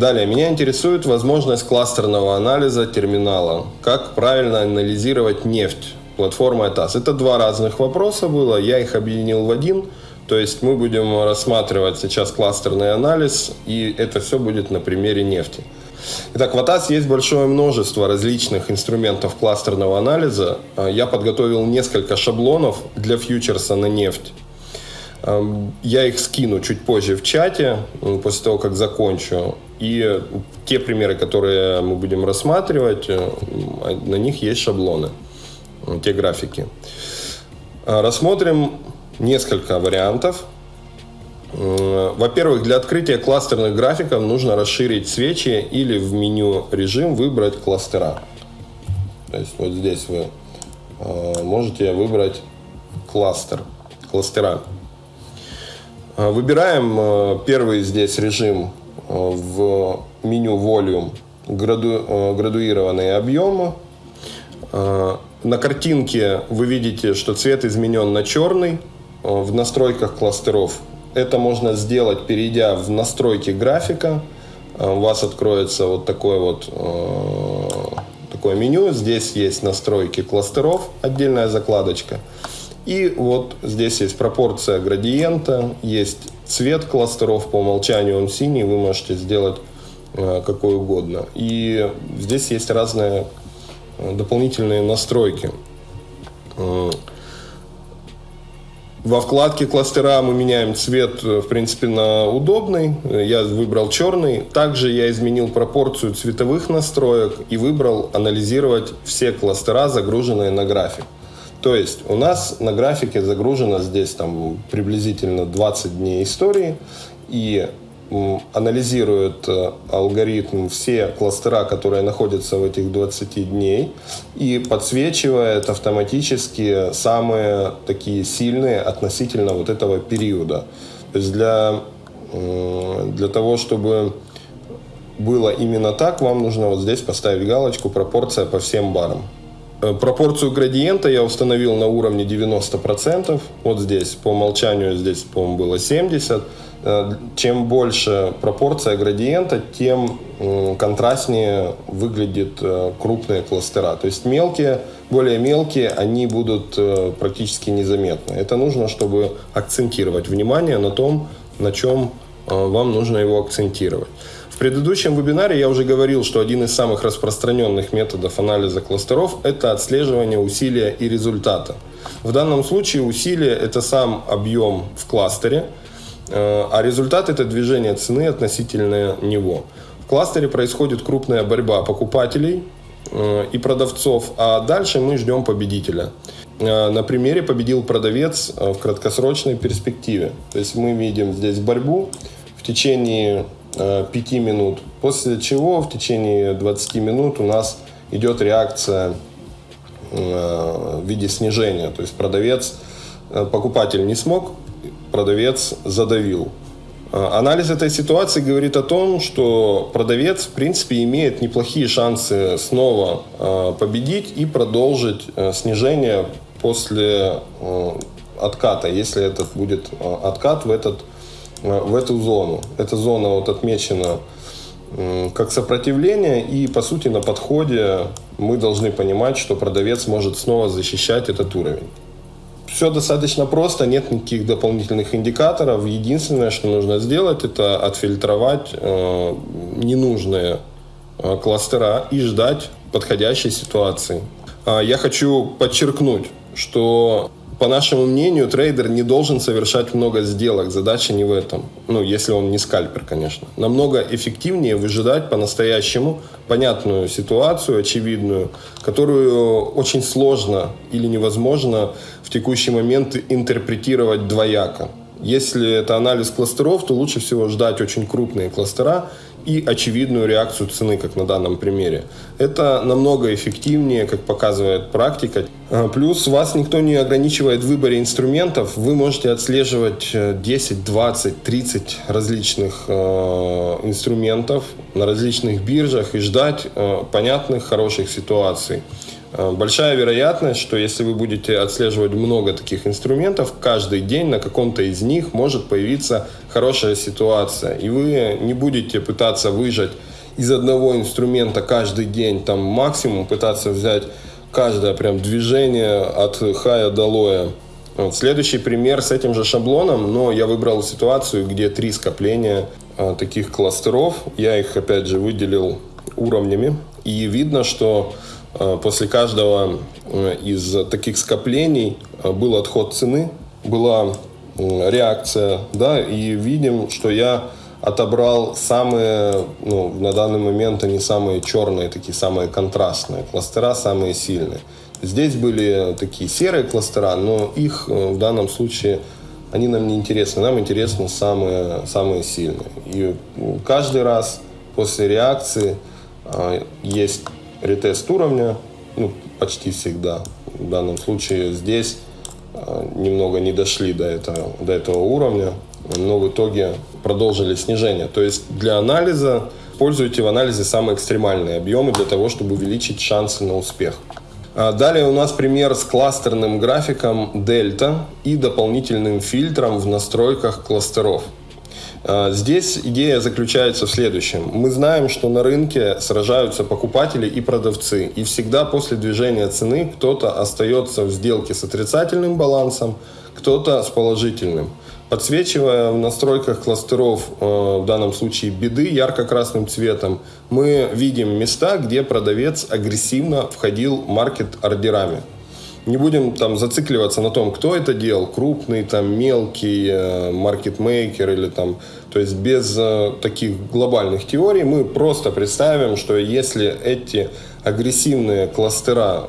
Далее, меня интересует возможность кластерного анализа терминала. Как правильно анализировать нефть? Платформа ETAS. Это два разных вопроса было, я их объединил в один. То есть мы будем рассматривать сейчас кластерный анализ, и это все будет на примере нефти. Итак, в ATAS есть большое множество различных инструментов кластерного анализа. Я подготовил несколько шаблонов для фьючерса на нефть. Я их скину чуть позже в чате, после того, как закончу. И те примеры, которые мы будем рассматривать, э, на них есть шаблоны, те графики. Рассмотрим несколько вариантов. Во-первых, для открытия кластерных графиков нужно расширить свечи или в меню режим выбрать кластера. То есть вот здесь вы э, можете выбрать кластер, кластера. Э, выбираем э, первый здесь режим в меню Volume граду, градуированные объемы. На картинке вы видите, что цвет изменен на черный. В настройках кластеров это можно сделать, перейдя в настройки графика. У вас откроется вот такое вот такое меню. Здесь есть настройки кластеров, отдельная закладочка. И вот здесь есть пропорция градиента, есть цвет кластеров, по умолчанию он синий, вы можете сделать э, какой угодно. И здесь есть разные э, дополнительные настройки. Э, во вкладке кластера мы меняем цвет, в принципе, на удобный. Я выбрал черный. Также я изменил пропорцию цветовых настроек и выбрал анализировать все кластера, загруженные на график. То есть у нас на графике загружено здесь там приблизительно 20 дней истории и анализирует э, алгоритм все кластера, которые находятся в этих 20 дней и подсвечивает автоматически самые такие сильные относительно вот этого периода. То есть для, для того, чтобы было именно так, вам нужно вот здесь поставить галочку «Пропорция по всем барам». Э, пропорцию градиента я установил на уровне 90%. Вот здесь по умолчанию здесь, по-моему, было 70%. Э, чем больше пропорция градиента, тем контрастнее выглядят э, крупные кластера. То есть мелкие, более мелкие, они будут практически незаметны. Это нужно, чтобы акцентировать внимание на том, на чем вам нужно его акцентировать предыдущем вебинаре я уже говорил, что один из самых распространенных методов анализа кластеров – это отслеживание усилия и результата. В данном случае усилие – это сам объем в кластере, э, а результат – это движение цены относительно него. В кластере происходит крупная борьба покупателей э, и продавцов, а дальше мы ждем победителя. Э, на примере победил продавец в краткосрочной перспективе. То есть мы видим здесь борьбу в течение 5 э, минут. После чего в течение 20 минут у нас идет реакция э, в виде снижения. То есть продавец, э, покупатель не смог, продавец задавил. Анализ этой ситуации говорит о том, что продавец, в принципе, имеет неплохие шансы снова победить и продолжить снижение после отката, если это будет откат в этот в эту зону. Эта зона вот отмечена как сопротивление, и по сути на подходе мы должны понимать, что продавец может снова защищать этот уровень. Все достаточно просто, нет никаких дополнительных индикаторов. Единственное, что нужно сделать, это отфильтровать э, ненужные э, кластера и ждать подходящей ситуации. Э, я хочу подчеркнуть, что по нашему мнению, трейдер не должен совершать много сделок. Задача не в этом. Ну, если он не скальпер, конечно. Намного эффективнее выжидать по-настоящему понятную ситуацию, очевидную, которую очень сложно или невозможно в текущий момент интерпретировать двояко. Если это анализ кластеров, то лучше всего ждать очень крупные кластера и очевидную реакцию цены, как на данном примере. Это намного эффективнее, как показывает практика. А, плюс вас никто не ограничивает в выборе инструментов. Вы можете отслеживать 10, 20, 30 различных э, инструментов на различных биржах и ждать э, понятных, хороших ситуаций. Э, большая вероятность, что если вы будете отслеживать много таких инструментов, каждый день на каком-то из них может появиться хорошая ситуация. И вы не будете пытаться выжать из одного инструмента каждый день, там максимум пытаться взять каждое прям движение от хая до лоя. Вот. Следующий пример с этим же шаблоном, но я выбрал ситуацию, где три скопления а, таких кластеров. Я их опять же выделил уровнями. И видно, что после каждого а, из таких скоплений а, был отход цены, была реакция, да, и видим, что я отобрал самые, ну, на данный момент они самые черные, такие самые контрастные, кластера самые сильные. Здесь были такие серые кластера, но их э, в данном случае они нам не интересны. Нам интересны самые, самые сильные. И каждый раз после реакции э, есть ретест уровня, ну, почти всегда. В данном случае здесь э, немного не дошли до этого, до этого уровня, но в итоге продолжили снижение. То есть для анализа используйте в анализе самые экстремальные объемы для того, чтобы увеличить шансы на успех. А далее у нас пример с кластерным графиком дельта и дополнительным фильтром в настройках кластеров. А, здесь идея заключается в следующем. Мы знаем, что на рынке сражаются покупатели и продавцы. И всегда после движения цены кто-то остается в сделке с отрицательным балансом, кто-то с положительным. Подсвечивая в настройках кластеров, э, в данном случае беды, ярко-красным цветом, мы видим места, где продавец агрессивно входил маркет-ордерами. Не будем там зацикливаться на том, кто это делал, крупный, там, мелкий, э, маркетмейкер или там, то есть без э, таких глобальных теорий мы просто представим, что если эти агрессивные кластера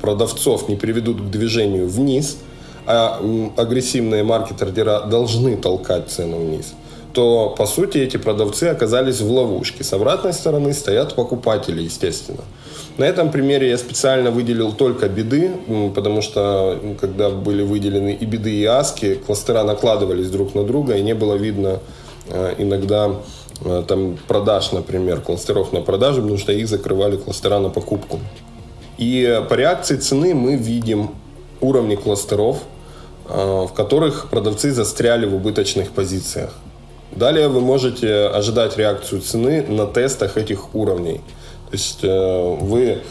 продавцов не приведут к движению вниз – а агрессивные маркетердера должны толкать цену вниз, то, по сути, эти продавцы оказались в ловушке. С обратной стороны стоят покупатели, естественно. На этом примере я специально выделил только беды, потому что когда были выделены и беды, и аски, кластера накладывались друг на друга, и не было видно э, иногда э, там продаж, например, кластеров на продажу, потому что их закрывали кластера на покупку. И по реакции цены мы видим уровни кластеров, Э, в которых продавцы застряли в убыточных позициях. Далее вы можете ожидать реакцию цены на тестах этих уровней. То есть э, вы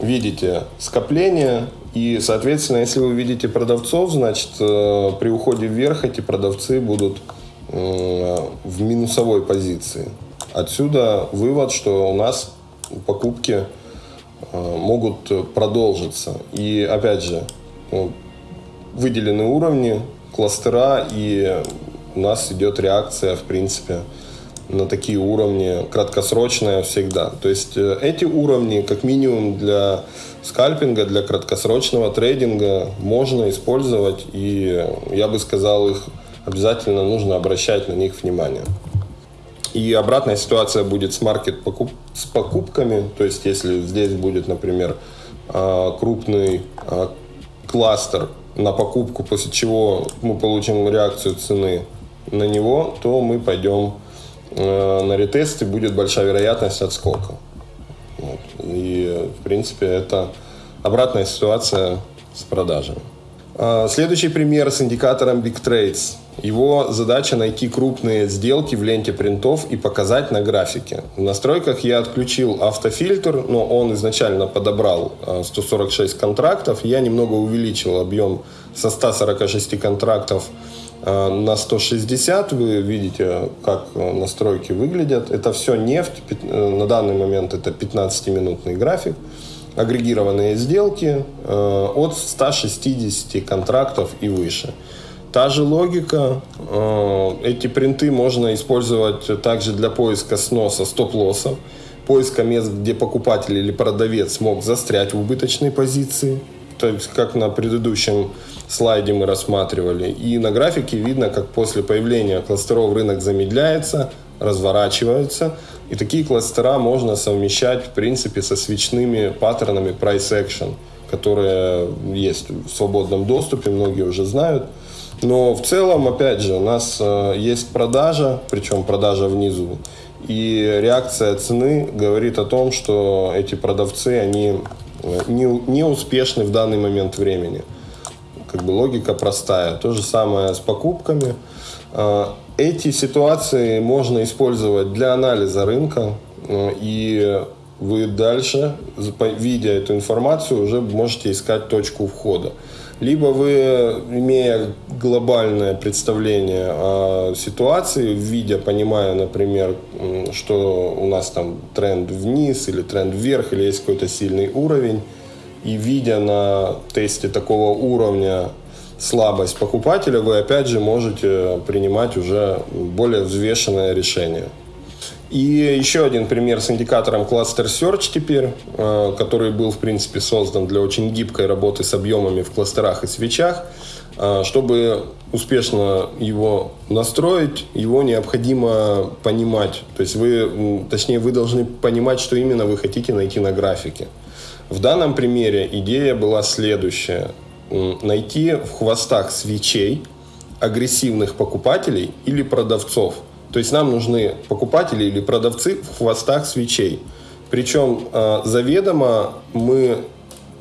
видите скопление, и, соответственно, если вы видите продавцов, значит, э, при уходе вверх эти продавцы будут в минусовой позиции. Отсюда вывод, что у нас покупки могут продолжиться. И, опять же, выделены уровни, кластера, и у нас идет реакция, в принципе, на такие уровни краткосрочная всегда. То есть э, эти уровни, как минимум для скальпинга, для краткосрочного трейдинга можно использовать, и я бы сказал, их обязательно нужно обращать на них внимание. И обратная ситуация будет с маркет покуп, с покупками, то есть если здесь будет, например, а, крупный а, кластер на покупку, после чего мы получим реакцию цены на него, то мы пойдем на ретест и будет большая вероятность отскока. Вот. И, в принципе, это обратная ситуация с продажами. А, следующий пример с индикатором Big Trades. Его задача найти крупные сделки в ленте принтов и показать на графике. В настройках я отключил автофильтр, но он изначально подобрал 146 а, контрактов. Я немного увеличил объем со 146 контрактов а, на 160. Вы видите, как настройки выглядят. Это все нефть. Э, на данный момент это 15-минутный график агрегированные сделки э, от 160 контрактов и выше. Та же логика. Э, эти принты можно использовать также для поиска сноса стоп-лоссов, поиска мест, где покупатель или продавец мог застрять в убыточной позиции. То есть, как на предыдущем слайде мы рассматривали. И на графике видно, как после появления кластеров рынок замедляется, разворачивается, и такие кластера можно совмещать, в принципе, со свечными паттернами price action, которые есть в свободном доступе, многие уже знают. Но в целом, опять же, у нас э, есть продажа, причем продажа внизу, и реакция цены говорит о том, что эти продавцы, они не, не успешны в данный момент времени. Как бы логика простая. То же самое с покупками. Эти ситуации можно использовать для анализа рынка, и вы дальше, видя эту информацию, уже можете искать точку входа. Либо вы, имея глобальное представление о ситуации, видя, понимая, например, что у нас там тренд вниз или тренд вверх, или есть какой-то сильный уровень, и видя на тесте такого уровня слабость покупателя, вы опять же можете принимать уже более взвешенное решение. И еще один пример с индикатором Cluster Search теперь, э, который был, в принципе, создан для очень гибкой работы с объемами в кластерах и свечах. Э, чтобы успешно его настроить, его необходимо понимать. То есть вы, точнее, вы должны понимать, что именно вы хотите найти на графике. В данном примере идея была следующая. Найти в хвостах свечей агрессивных покупателей или продавцов – то есть нам нужны покупатели или продавцы в хвостах свечей. Причем э, заведомо мы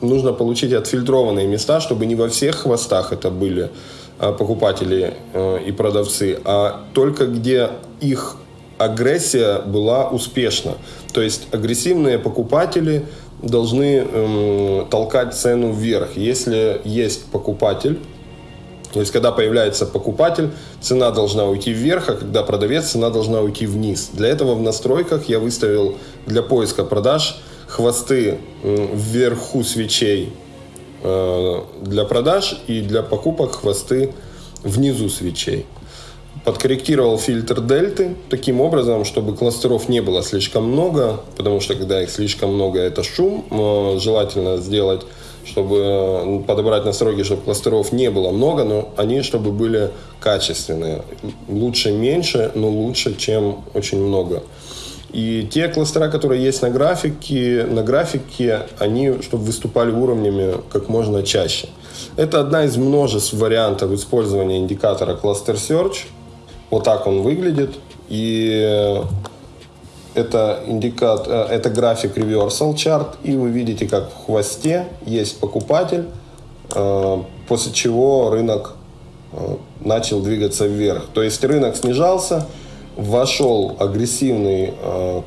нужно получить отфильтрованные места, чтобы не во всех хвостах это были э, покупатели э, и продавцы, а только где их агрессия была успешна. То есть агрессивные покупатели должны э, толкать цену вверх. Если есть покупатель, то есть, когда появляется покупатель, цена должна уйти вверх, а когда продавец, цена должна уйти вниз. Для этого в настройках я выставил для поиска продаж хвосты вверху свечей э, для продаж и для покупок хвосты внизу свечей. Подкорректировал фильтр дельты таким образом, чтобы кластеров не было слишком много, потому что когда их слишком много, это шум. Желательно сделать чтобы ну, подобрать настройки, чтобы кластеров не было много, но они чтобы были качественные. Лучше меньше, но лучше, чем очень много. И те кластера, которые есть на графике, на графике, они, чтобы выступали уровнями как можно чаще. Это одна из множеств вариантов использования индикатора Cluster Search. Вот так он выглядит. И это индикат, э, это график reversal chart, и вы видите, как в хвосте есть покупатель, э, после чего рынок э, начал двигаться вверх. То есть рынок снижался, вошел агрессивный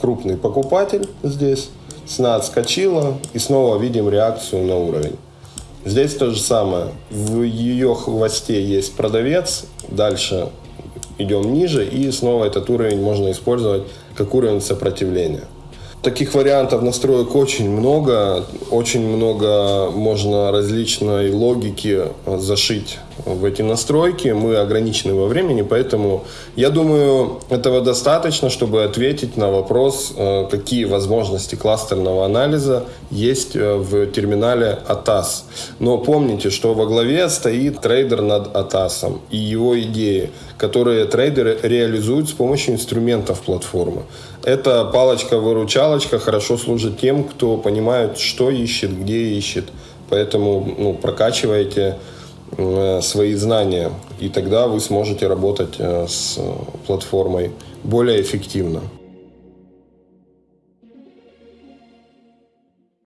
крупный покупатель здесь, цена отскочила, и снова видим реакцию на уровень. Здесь то же самое. В ее хвосте есть продавец, дальше идем ниже, и снова этот уровень можно использовать как уровень сопротивления. Таких вариантов настроек очень много, очень много можно различной логики зашить в эти настройки. Мы ограничены во времени, поэтому я думаю, этого достаточно, чтобы ответить на вопрос, э, какие возможности кластерного анализа есть э, в терминале ATAS. Но помните, что во главе стоит трейдер над ATAS и его идеи, которые трейдеры реализуют с помощью инструментов платформы. Эта палочка-выручалочка хорошо служит тем, кто понимает, что ищет, где ищет. Поэтому ну, прокачивайте э, свои знания, и тогда вы сможете работать э, с платформой более эффективно.